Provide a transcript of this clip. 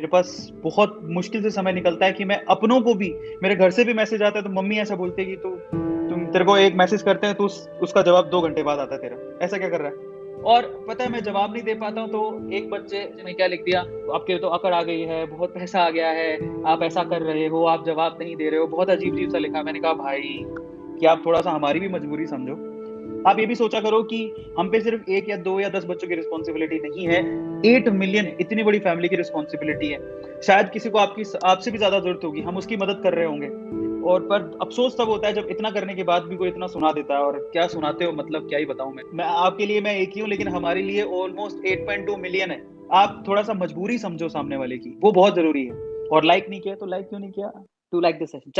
मेरे पास बहुत मुश्किल से समय निकलता है कि मैं अपनों को भी मेरे घर से भी मैसेज आता है तो मम्मी ऐसा बोलती है कि तू तुम तेरे को एक मैसेज करते हैं तो उस, उसका जवाब दो घंटे बाद आता है तेरा। ऐसा क्या कर रहा है? और पता है मैं जवाब नहीं दे पाता हूँ तो एक बच्चे ने क्या लिख दिया तो आपके तो अकड़ आ गई है बहुत पैसा आ गया है आप ऐसा कर रहे हो आप जवाब नहीं दे रहे हो बहुत अजीब अजीब सा लिखा। मैंने कहा भाई कि आप थोड़ा सा हमारी भी मजबूरी समझो? आप ये भी सोचा करो कि हम पे सिर्फ़ एक या दो या दस बच्चों की रिस्पॉन्सिबिलिटी नहीं है। एट मिलियन इतनी बड़ी फैमिली की रिस्पॉन्सिबिलिटी है। शायद किसी को आपकी आपसे भी ज़्यादा ज़रूरत होगी। हम उसकी मदद कर रहे होंगे। और पर अफसोस तब होता है जब इतना करने के बाद भी कोई इतना सुना देता है। और क्या सुनाते हो? मतलब क्या ही बताऊँ मैं। मैं आपके लिए मैं एक ही हूँ, लेकिन हमारे लिए ऑलमोस्ट 8.2 मिलियन है। आप थोड़ा सा मजबूरी समझो सामने वाले की। वो बहुत ज़रूरी है। और लाइक नहीं किया तो लाइक क्यों नहीं किया? टू लाइक दिस सेशन चलो।